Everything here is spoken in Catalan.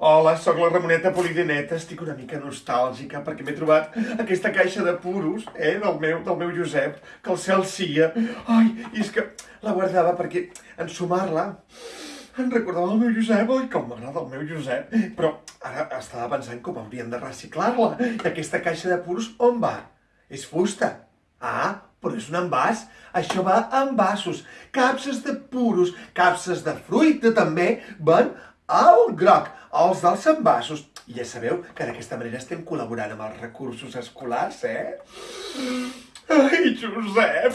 Hola, sóc la Ramoneta Polideneta, estic una mica nostàlgica perquè m'he trobat aquesta caixa de puros, eh, del meu, del meu Josep, que el cel sia. Ai, i és que la guardava perquè ensumar-la em recordava el meu Josep, oi, com m'agrada el meu Josep. Però ara estava pensant com haurien de reciclar-la. I aquesta caixa de puros on va? És fusta. Ah, però és un envàs. Això va en vasos. Capses de puros, capses de fruita també, van al groc, els dels envasos. I ja sabeu que d'aquesta manera estem col·laborant amb els recursos escolars, eh? Ai, Josep!